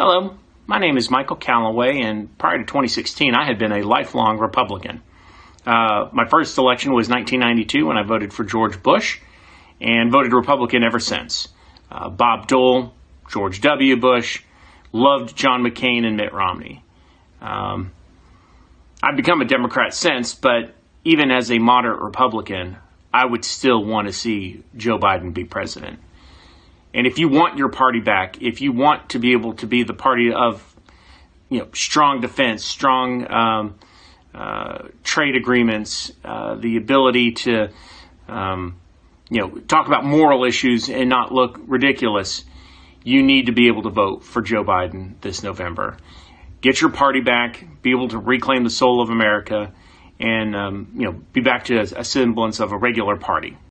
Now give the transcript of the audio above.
Hello, my name is Michael Callaway, and prior to 2016, I had been a lifelong Republican. Uh, my first election was 1992 when I voted for George Bush and voted Republican ever since. Uh, Bob Dole, George W. Bush, loved John McCain and Mitt Romney. Um, I've become a Democrat since, but even as a moderate Republican, I would still want to see Joe Biden be president. And if you want your party back, if you want to be able to be the party of, you know, strong defense, strong um, uh, trade agreements, uh, the ability to, um, you know, talk about moral issues and not look ridiculous, you need to be able to vote for Joe Biden this November. Get your party back, be able to reclaim the soul of America, and um, you know, be back to a, a semblance of a regular party.